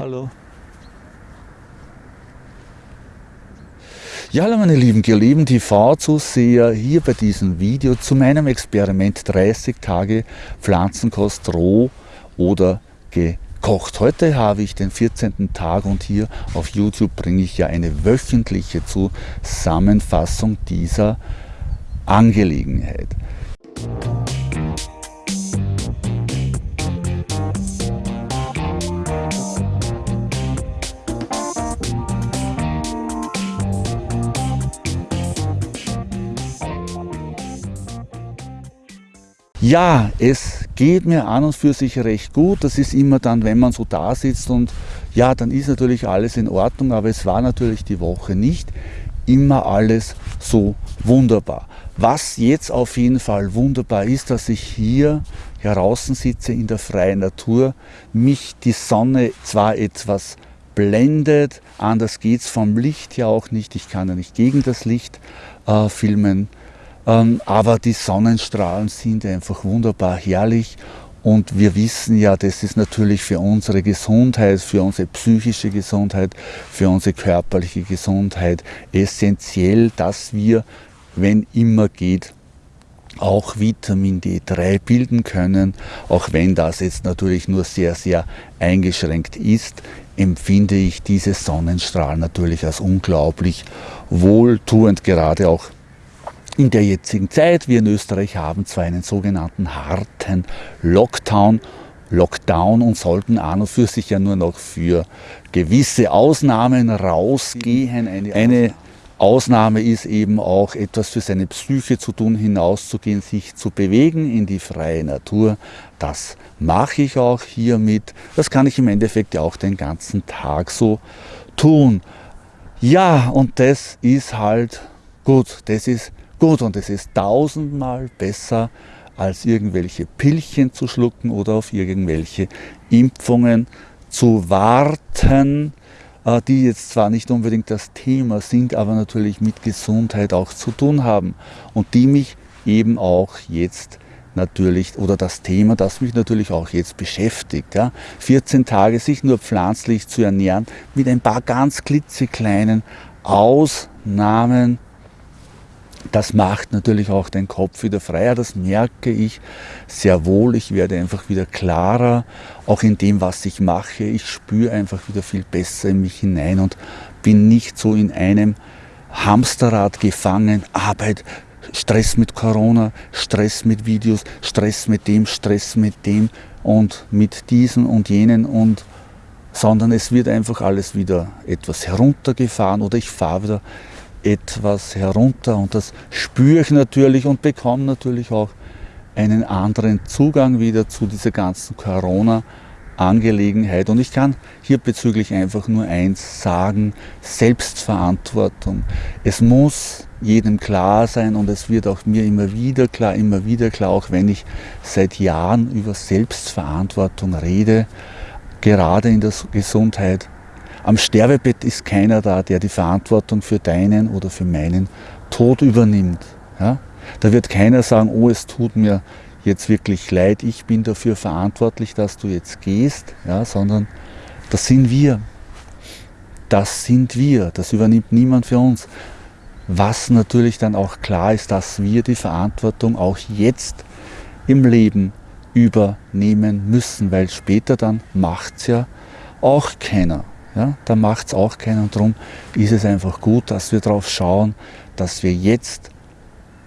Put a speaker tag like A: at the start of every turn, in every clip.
A: Hallo. Ja, hallo meine lieben geliebten TV-Zuseher, hier bei diesem Video zu meinem Experiment 30 Tage Pflanzenkost roh oder gekocht. Heute habe ich den 14. Tag und hier auf YouTube bringe ich ja eine wöchentliche Zusammenfassung dieser Angelegenheit. Ja, es geht mir an und für sich recht gut. Das ist immer dann, wenn man so da sitzt und ja, dann ist natürlich alles in Ordnung, aber es war natürlich die Woche nicht immer alles so wunderbar. Was jetzt auf jeden Fall wunderbar ist, dass ich hier draußen sitze in der freien Natur, mich die Sonne zwar etwas blendet, anders geht es vom Licht ja auch nicht, ich kann ja nicht gegen das Licht äh, filmen, aber die Sonnenstrahlen sind einfach wunderbar herrlich. Und wir wissen ja, das ist natürlich für unsere Gesundheit, für unsere psychische Gesundheit, für unsere körperliche Gesundheit essentiell, dass wir, wenn immer geht, auch Vitamin D3 bilden können, auch wenn das jetzt natürlich nur sehr, sehr eingeschränkt ist, empfinde ich diese Sonnenstrahlen natürlich als unglaublich wohltuend, gerade auch in der jetzigen Zeit. Wir in Österreich haben zwar einen sogenannten harten Lockdown, Lockdown und sollten an und für sich ja nur noch für gewisse Ausnahmen rausgehen. Eine, eine Ausnahme ist eben auch etwas für seine Psyche zu tun, hinauszugehen, sich zu bewegen in die freie Natur. Das mache ich auch hiermit. Das kann ich im Endeffekt ja auch den ganzen Tag so tun. Ja, und das ist halt gut. Das ist gut und es ist tausendmal besser, als irgendwelche Pillchen zu schlucken oder auf irgendwelche Impfungen zu warten, äh, die jetzt zwar nicht unbedingt das Thema sind, aber natürlich mit Gesundheit auch zu tun haben und die mich eben auch jetzt natürlich, oder das Thema, das mich natürlich auch jetzt beschäftigt. Ja. 14 Tage sich nur pflanzlich zu ernähren, mit ein paar ganz klitzekleinen Ausnahmen das macht natürlich auch den Kopf wieder freier, das merke ich sehr wohl. Ich werde einfach wieder klarer, auch in dem, was ich mache. Ich spüre einfach wieder viel besser in mich hinein und bin nicht so in einem Hamsterrad gefangen. Arbeit, Stress mit Corona, Stress mit Videos, Stress mit dem, Stress mit dem und mit diesen und jenen und sondern es wird einfach alles wieder etwas heruntergefahren oder ich fahre wieder etwas herunter und das spüre ich natürlich und bekomme natürlich auch einen anderen Zugang wieder zu dieser ganzen Corona-Angelegenheit. Und ich kann hierbezüglich einfach nur eins sagen, Selbstverantwortung. Es muss jedem klar sein und es wird auch mir immer wieder klar, immer wieder klar, auch wenn ich seit Jahren über Selbstverantwortung rede, gerade in der Gesundheit am Sterbebett ist keiner da, der die Verantwortung für deinen oder für meinen Tod übernimmt. Ja? Da wird keiner sagen, oh, es tut mir jetzt wirklich leid, ich bin dafür verantwortlich, dass du jetzt gehst, ja? sondern das sind wir. Das sind wir, das übernimmt niemand für uns. Was natürlich dann auch klar ist, dass wir die Verantwortung auch jetzt im Leben übernehmen müssen, weil später dann macht es ja auch keiner ja, da macht es auch keinen. Und darum ist es einfach gut, dass wir darauf schauen, dass wir jetzt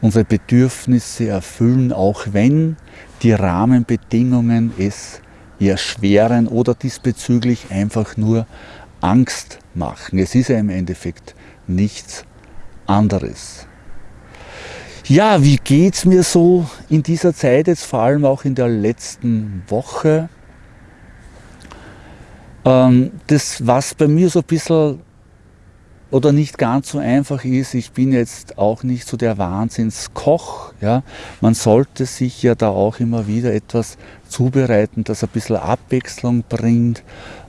A: unsere Bedürfnisse erfüllen, auch wenn die Rahmenbedingungen es erschweren oder diesbezüglich einfach nur Angst machen. Es ist ja im Endeffekt nichts anderes. Ja, wie geht es mir so in dieser Zeit, jetzt vor allem auch in der letzten Woche? Ähm, das, was bei mir so ein bisschen oder nicht ganz so einfach ist, ich bin jetzt auch nicht so der Wahnsinnskoch. Ja? Man sollte sich ja da auch immer wieder etwas zubereiten, das ein bisschen Abwechslung bringt.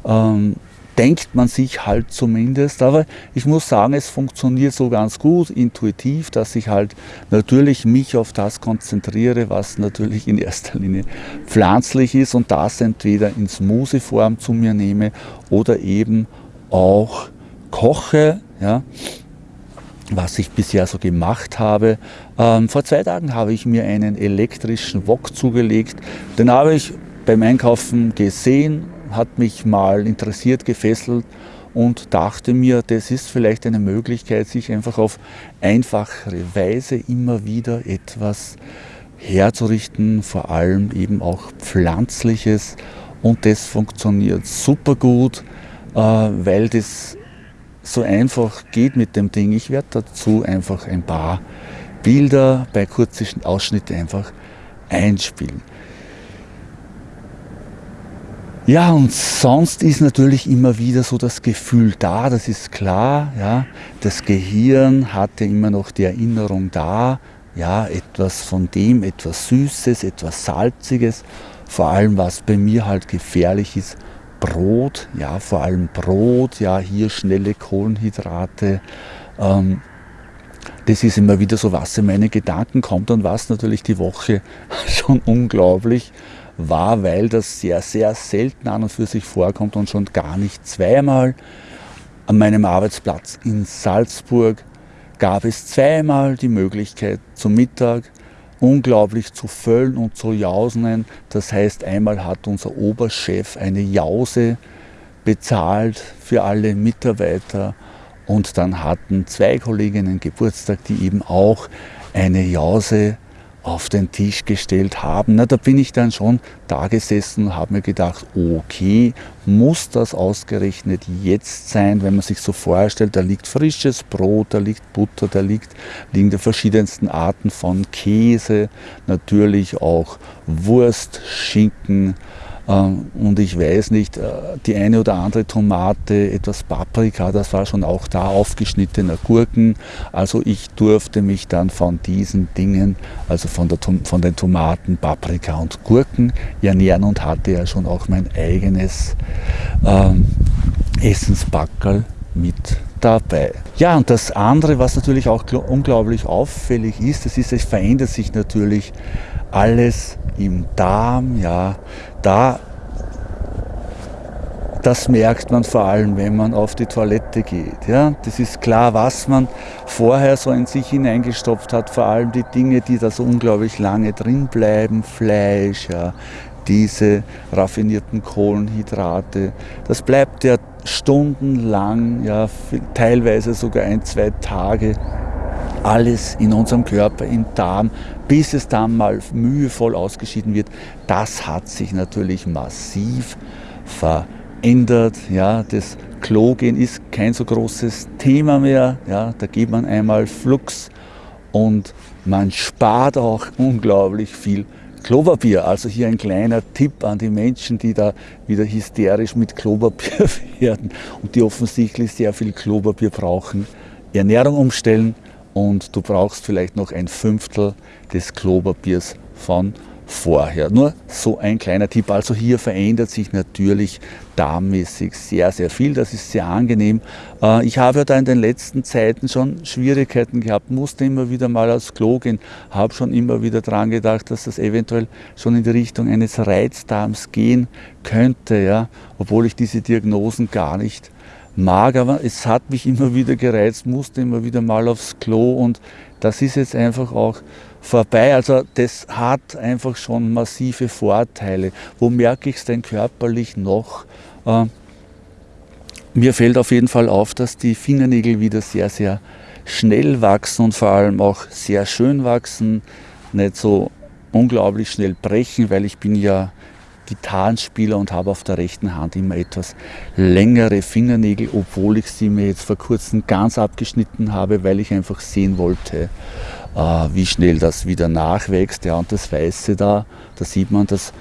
A: Ähm, denkt man sich halt zumindest. Aber ich muss sagen, es funktioniert so ganz gut, intuitiv, dass ich halt natürlich mich auf das konzentriere, was natürlich in erster Linie pflanzlich ist und das entweder in Smoothie-Form zu mir nehme oder eben auch koche. Ja was ich bisher so gemacht habe. Ähm, vor zwei Tagen habe ich mir einen elektrischen Wok zugelegt. Den habe ich beim Einkaufen gesehen, hat mich mal interessiert, gefesselt und dachte mir, das ist vielleicht eine Möglichkeit, sich einfach auf einfachere Weise immer wieder etwas herzurichten, vor allem eben auch pflanzliches und das funktioniert super gut, äh, weil das so einfach geht mit dem Ding. Ich werde dazu einfach ein paar Bilder bei kurzen Ausschnitten einfach einspielen. Ja, und sonst ist natürlich immer wieder so das Gefühl da, das ist klar. Ja. Das Gehirn hat ja immer noch die Erinnerung da, ja, etwas von dem, etwas Süßes, etwas Salziges. Vor allem, was bei mir halt gefährlich ist, Brot, ja, vor allem Brot, ja, hier schnelle Kohlenhydrate. Ähm, das ist immer wieder so, was in meine Gedanken kommt und was natürlich die Woche schon unglaublich war, weil das sehr, sehr selten an und für sich vorkommt und schon gar nicht zweimal. An meinem Arbeitsplatz in Salzburg gab es zweimal die Möglichkeit zum Mittag unglaublich zu füllen und zu jausen. Das heißt, einmal hat unser Oberchef eine Jause bezahlt für alle Mitarbeiter und dann hatten zwei Kolleginnen Geburtstag, die eben auch eine Jause auf den Tisch gestellt haben. Na, da bin ich dann schon da gesessen und habe mir gedacht, okay, muss das ausgerechnet jetzt sein, wenn man sich so vorstellt, da liegt frisches Brot, da liegt Butter, da liegt, liegen die verschiedensten Arten von Käse, natürlich auch Wurst, Schinken, und ich weiß nicht, äh, die eine oder andere Tomate, etwas Paprika, das war schon auch da, aufgeschnittene Gurken. Also ich durfte mich dann von diesen Dingen, also von, der, von den Tomaten, Paprika und Gurken ernähren und hatte ja schon auch mein eigenes ähm, Essensbackerl mit dabei. Ja, und das andere, was natürlich auch unglaublich auffällig ist, das ist, es verändert sich natürlich alles im Darm, ja, da, das merkt man vor allem, wenn man auf die Toilette geht. Ja? Das ist klar, was man vorher so in sich hineingestopft hat, vor allem die Dinge, die da so unglaublich lange drin bleiben, Fleisch, ja, diese raffinierten Kohlenhydrate, das bleibt ja stundenlang, ja, teilweise sogar ein, zwei Tage alles in unserem Körper, im Darm, bis es dann mal mühevoll ausgeschieden wird. Das hat sich natürlich massiv verändert. Ja, das Klogehen ist kein so großes Thema mehr. Ja, da geht man einmal Flux und man spart auch unglaublich viel Klopapier. Also hier ein kleiner Tipp an die Menschen, die da wieder hysterisch mit Klopapier werden und die offensichtlich sehr viel Klopapier brauchen. Ernährung umstellen, und du brauchst vielleicht noch ein Fünftel des Klopapiers von vorher. Nur so ein kleiner Tipp. Also hier verändert sich natürlich darmmäßig sehr, sehr viel. Das ist sehr angenehm. Äh, ich habe ja da in den letzten Zeiten schon Schwierigkeiten gehabt, musste immer wieder mal aufs Klo gehen, habe schon immer wieder daran gedacht, dass das eventuell schon in die Richtung eines Reizdarms gehen könnte, ja, obwohl ich diese Diagnosen gar nicht mag, aber es hat mich immer wieder gereizt, musste immer wieder mal aufs Klo und das ist jetzt einfach auch vorbei. Also das hat einfach schon massive Vorteile. Wo merke ich es denn körperlich noch? Äh, mir fällt auf jeden Fall auf, dass die Fingernägel wieder sehr, sehr schnell wachsen und vor allem auch sehr schön wachsen, nicht so unglaublich schnell brechen, weil ich bin ja Gitarrenspieler und habe auf der rechten Hand immer etwas längere Fingernägel, obwohl ich sie mir jetzt vor kurzem ganz abgeschnitten habe, weil ich einfach sehen wollte, äh, wie schnell das wieder nachwächst. Ja, und das Weiße da, da sieht man, das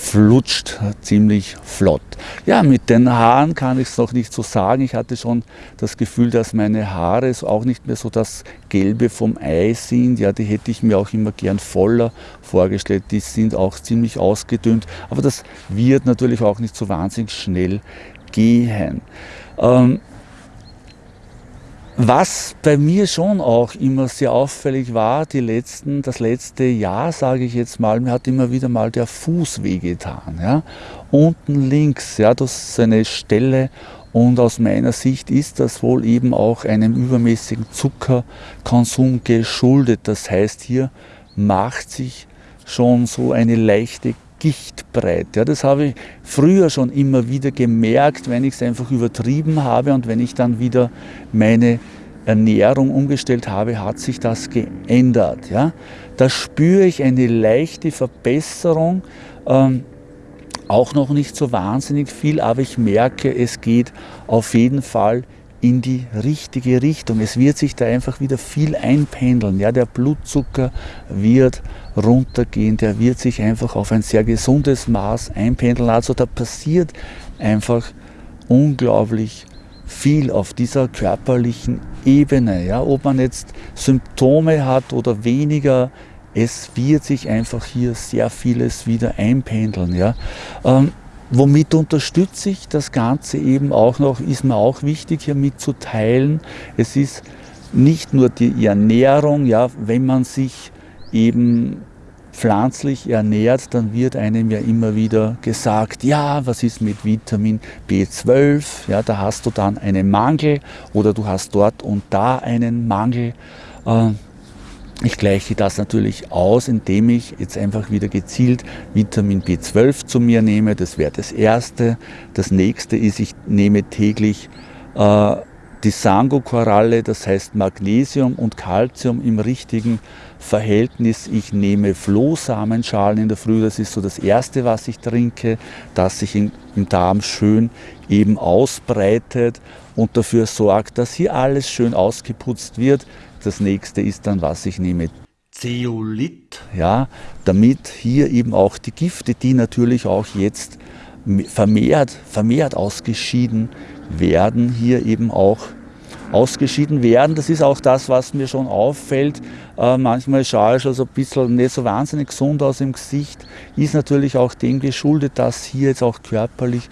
A: flutscht ziemlich flott. Ja, mit den Haaren kann ich es noch nicht so sagen. Ich hatte schon das Gefühl, dass meine Haare auch nicht mehr so das Gelbe vom Ei sind. Ja, die hätte ich mir auch immer gern voller vorgestellt. Die sind auch ziemlich ausgedünnt. Aber das wird natürlich auch nicht so wahnsinnig schnell gehen. Ähm, was bei mir schon auch immer sehr auffällig war, die letzten, das letzte Jahr, sage ich jetzt mal, mir hat immer wieder mal der Fuß wehgetan. Ja? Unten links, ja, das ist eine Stelle und aus meiner Sicht ist das wohl eben auch einem übermäßigen Zuckerkonsum geschuldet. Das heißt, hier macht sich schon so eine leichte Gichtbreit. Ja, das habe ich früher schon immer wieder gemerkt, wenn ich es einfach übertrieben habe und wenn ich dann wieder meine Ernährung umgestellt habe, hat sich das geändert. Ja. Da spüre ich eine leichte Verbesserung, ähm, auch noch nicht so wahnsinnig viel, aber ich merke, es geht auf jeden Fall in die richtige Richtung. Es wird sich da einfach wieder viel einpendeln. Ja, der Blutzucker wird runtergehen, der wird sich einfach auf ein sehr gesundes Maß einpendeln. Also da passiert einfach unglaublich viel auf dieser körperlichen Ebene. Ja, ob man jetzt Symptome hat oder weniger, es wird sich einfach hier sehr vieles wieder einpendeln. Ja. Ähm, Womit unterstütze ich das Ganze eben auch noch, ist mir auch wichtig hier mitzuteilen. Es ist nicht nur die Ernährung, ja, wenn man sich eben pflanzlich ernährt, dann wird einem ja immer wieder gesagt, ja, was ist mit Vitamin B12? Ja, da hast du dann einen Mangel oder du hast dort und da einen Mangel. Äh, ich gleiche das natürlich aus, indem ich jetzt einfach wieder gezielt Vitamin B12 zu mir nehme. Das wäre das Erste. Das Nächste ist, ich nehme täglich äh, die Sango-Koralle, das heißt Magnesium und Calcium im richtigen Verhältnis. Ich nehme Flohsamenschalen in der Früh, das ist so das Erste, was ich trinke, das sich im, im Darm schön eben ausbreitet und dafür sorgt, dass hier alles schön ausgeputzt wird. Das nächste ist dann, was ich nehme, Zeolit, ja, damit hier eben auch die Gifte, die natürlich auch jetzt vermehrt, vermehrt ausgeschieden werden, hier eben auch ausgeschieden werden. Das ist auch das, was mir schon auffällt. Äh, manchmal schaue ich also ein bisschen nicht so wahnsinnig gesund aus im Gesicht. Ist natürlich auch dem geschuldet, dass hier jetzt auch körperlich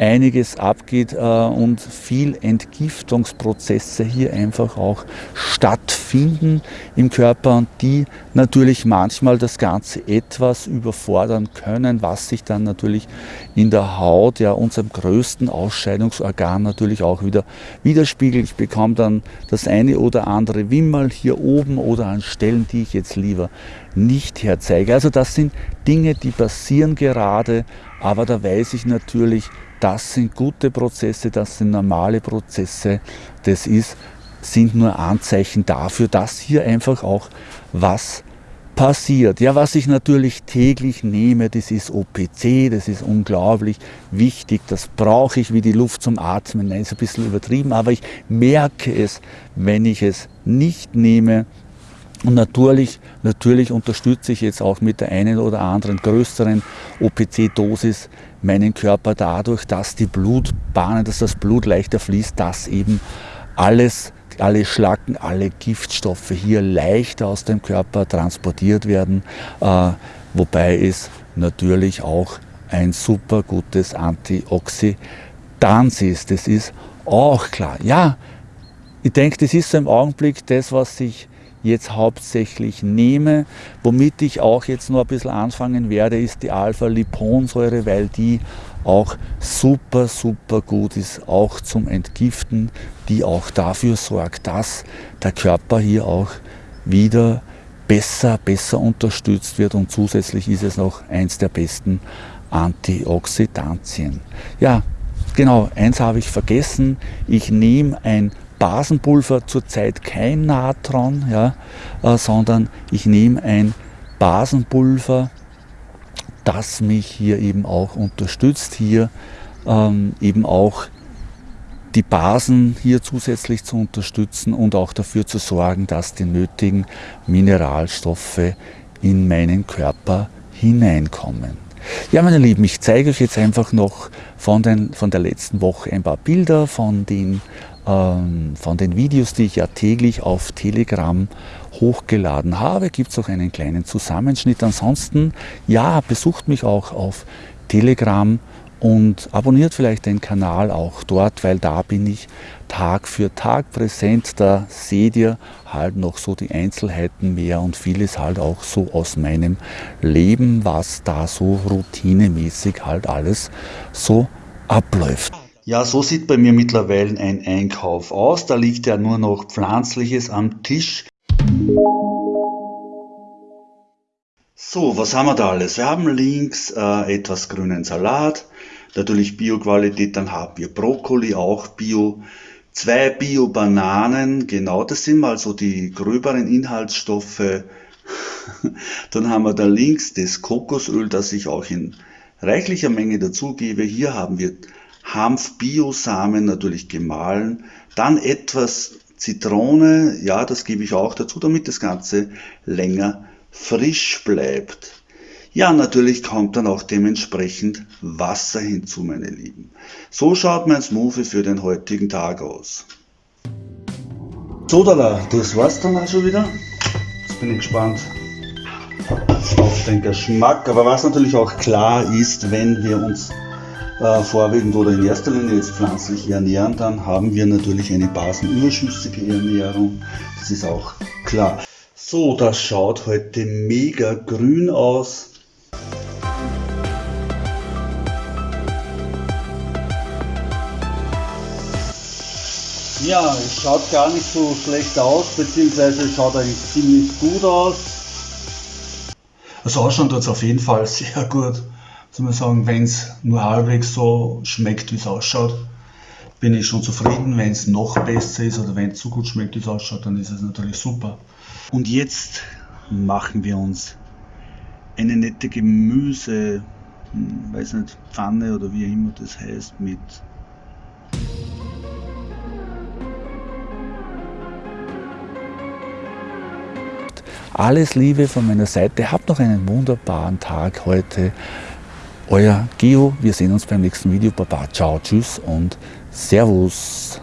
A: einiges abgeht äh, und viel Entgiftungsprozesse hier einfach auch stattfinden im Körper und die natürlich manchmal das Ganze etwas überfordern können, was sich dann natürlich in der Haut, ja unserem größten Ausscheidungsorgan natürlich auch wieder widerspiegelt. Ich bekomme dann das eine oder andere Wimmerl hier oben oder an Stellen, die ich jetzt lieber nicht herzeige. Also das sind Dinge, die passieren gerade, aber da weiß ich natürlich, das sind gute Prozesse, das sind normale Prozesse. Das ist, sind nur Anzeichen dafür, dass hier einfach auch was passiert. Ja, was ich natürlich täglich nehme, das ist OPC, das ist unglaublich wichtig, das brauche ich wie die Luft zum Atmen. Nein, ist ein bisschen übertrieben, aber ich merke es, wenn ich es nicht nehme, und natürlich, natürlich unterstütze ich jetzt auch mit der einen oder anderen größeren OPC-Dosis meinen Körper dadurch, dass die Blutbahnen, dass das Blut leichter fließt, dass eben alles, alle Schlacken, alle Giftstoffe hier leichter aus dem Körper transportiert werden, äh, wobei es natürlich auch ein super gutes Antioxidant ist. Das ist auch klar. Ja, ich denke, das ist so im Augenblick das, was sich jetzt hauptsächlich nehme. Womit ich auch jetzt noch ein bisschen anfangen werde, ist die Alpha-Liponsäure, weil die auch super, super gut ist, auch zum Entgiften, die auch dafür sorgt, dass der Körper hier auch wieder besser, besser unterstützt wird und zusätzlich ist es noch eins der besten Antioxidantien. Ja, genau, eins habe ich vergessen, ich nehme ein Basenpulver zurzeit kein Natron, ja, äh, sondern ich nehme ein Basenpulver, das mich hier eben auch unterstützt, hier ähm, eben auch die Basen hier zusätzlich zu unterstützen und auch dafür zu sorgen, dass die nötigen Mineralstoffe in meinen Körper hineinkommen. Ja, meine Lieben, ich zeige euch jetzt einfach noch von, den, von der letzten Woche ein paar Bilder von den von den Videos, die ich ja täglich auf Telegram hochgeladen habe, gibt es auch einen kleinen Zusammenschnitt. Ansonsten, ja, besucht mich auch auf Telegram und abonniert vielleicht den Kanal auch dort, weil da bin ich Tag für Tag präsent. Da seht ihr halt noch so die Einzelheiten mehr und vieles halt auch so aus meinem Leben, was da so routinemäßig halt alles so abläuft. Ja, so sieht bei mir mittlerweile ein Einkauf aus. Da liegt ja nur noch Pflanzliches am Tisch. So, was haben wir da alles? Wir haben links äh, etwas grünen Salat, natürlich Bio-Qualität, dann haben wir Brokkoli, auch Bio, zwei Bio-Bananen, genau, das sind mal so die gröberen Inhaltsstoffe. dann haben wir da links das Kokosöl, das ich auch in reichlicher Menge dazugebe. Hier haben wir Hanf-Bio-Samen, natürlich gemahlen, dann etwas Zitrone, ja, das gebe ich auch dazu, damit das Ganze länger frisch bleibt. Ja, natürlich kommt dann auch dementsprechend Wasser hinzu, meine Lieben. So schaut mein Smoothie für den heutigen Tag aus. So, da, das war's dann auch schon wieder. Jetzt bin ich gespannt auf den Geschmack. Aber was natürlich auch klar ist, wenn wir uns äh, vorwiegend oder in erster Linie jetzt pflanzlich ernähren, dann haben wir natürlich eine basenüberschüssige Ernährung. Das ist auch klar. So, das schaut heute mega grün aus. Ja, es schaut gar nicht so schlecht aus, beziehungsweise schaut eigentlich ziemlich gut aus. Also ausschauen tut es auf jeden Fall sehr gut. Soll man sagen, wenn es nur halbwegs so schmeckt, wie es ausschaut, bin ich schon zufrieden. Wenn es noch besser ist oder wenn es so gut schmeckt, wie es ausschaut, dann ist es natürlich super. Und jetzt machen wir uns eine nette Gemüse, hm, weiß nicht, Pfanne oder wie immer das heißt, mit Alles Liebe von meiner Seite. Habt noch einen wunderbaren Tag heute. Euer Geo. Wir sehen uns beim nächsten Video. Baba, ciao, tschüss und Servus.